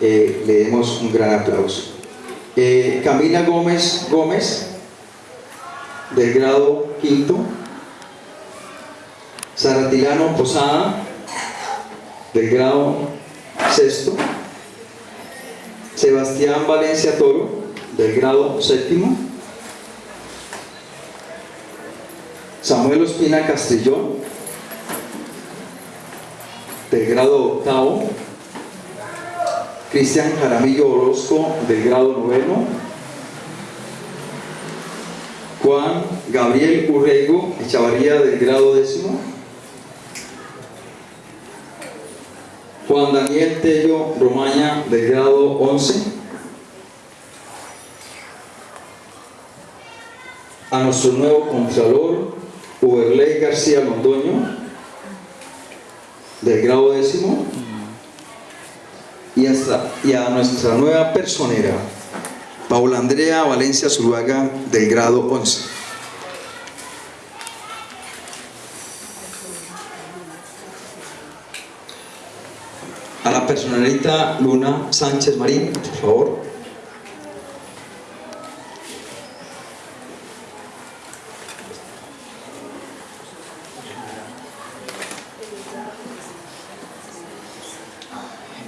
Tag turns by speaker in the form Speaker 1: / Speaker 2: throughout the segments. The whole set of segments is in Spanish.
Speaker 1: eh, le demos un gran aplauso. Eh, Camila Gómez Gómez, del grado quinto. Saratilano Posada, del grado sexto. Sebastián Valencia Toro, del grado séptimo. Samuel Ospina Castellón, del grado octavo. Cristian Jaramillo Orozco, del grado noveno. Juan Gabriel Urrego Echavarría, del grado décimo. Juan Daniel Tello Romaña, del grado 11. A nuestro nuevo Contralor, Uberley García Londoño, del grado décimo. Y, a nuestra nueva personera, Paula Andrea Valencia Zuluaga, del grado 11. A la personalita Luna Sánchez Marín, por favor.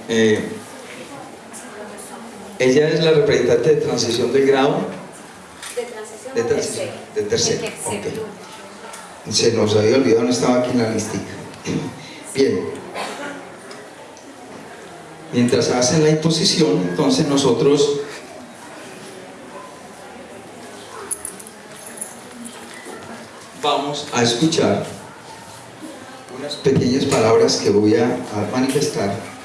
Speaker 1: Eh, ella es la representante de transición del grado
Speaker 2: De transición
Speaker 1: de. De tercero,
Speaker 2: De tercero.
Speaker 1: ok. Se nos había olvidado, no estaba aquí en la listica. Bien. Mientras hacen la imposición, entonces nosotros vamos a escuchar unas pequeñas palabras que voy a manifestar.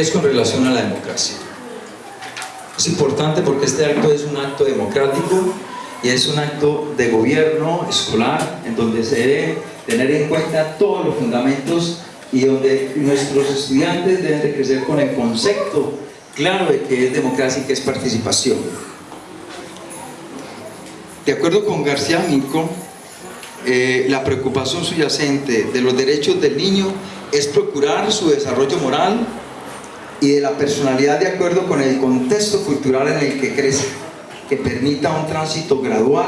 Speaker 1: Es con relación a la democracia. Es importante porque este acto es un acto democrático y es un acto de gobierno escolar en donde se debe tener en cuenta todos los fundamentos y donde nuestros estudiantes deben de crecer con el concepto claro de que es democracia y que es participación. De acuerdo con García Minco, eh, la preocupación subyacente de los derechos del niño es procurar su desarrollo moral y de la personalidad de acuerdo con el contexto cultural en el que crece, que permita un tránsito gradual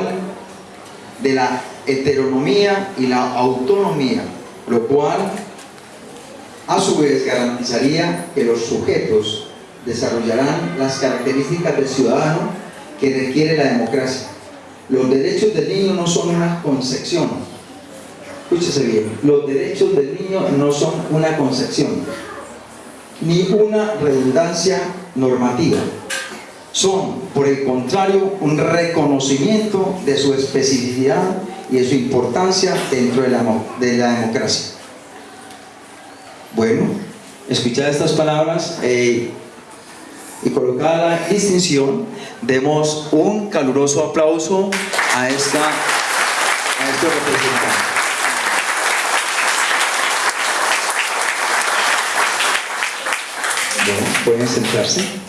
Speaker 1: de la heteronomía y la autonomía, lo cual a su vez garantizaría que los sujetos desarrollarán las características del ciudadano que requiere la democracia. Los derechos del niño no son una concepción, escúchese bien, los derechos del niño no son una concepción, ni una redundancia normativa. Son, por el contrario, un reconocimiento de su especificidad y de su importancia dentro de la, de la democracia. Bueno, escuchad estas palabras eh, y colocada la distinción, demos un caluroso aplauso a, esta, a representantes. Bueno, pueden sentarse.